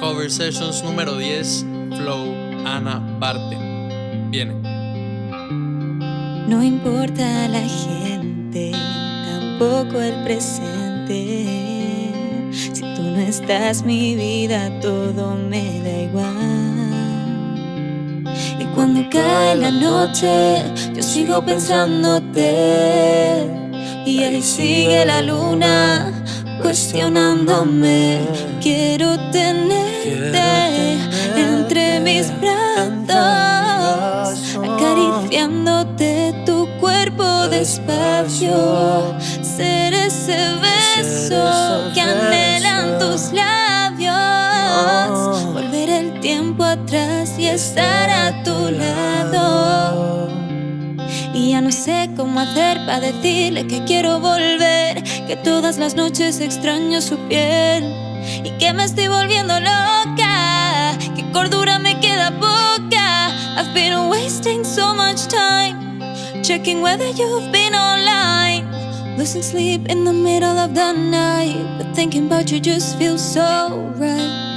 Cover Sessions número 10, Flow, Ana Barten. Viene. No importa la gente, tampoco el presente. Si tú no estás, mi vida todo me da igual. Y cuando cae la noche, yo sigo pensándote. Y ahí sigue la luna cuestionándome. Quiero tenerte entre mis brazos, acariciándote tu cuerpo despacio. Ser ese beso que anhelan tus labios. Volver el tiempo atrás y estar a tu lado. No sé cómo hacer para decirle que quiero volver Que todas las noches extraño su piel Y que me estoy volviendo loca Que cordura me queda poca. I've been wasting so much time Checking whether you've been online Losing sleep in the middle of the night But thinking about you just feels so right